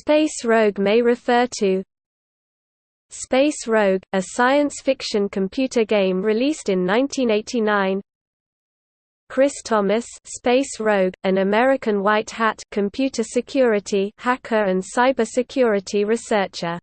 Space Rogue may refer to. Space Rogue, a science fiction computer game released in 1989 Cris Thomas Space Rogue, an American white hat computer security hacker and cybersecurity researcher.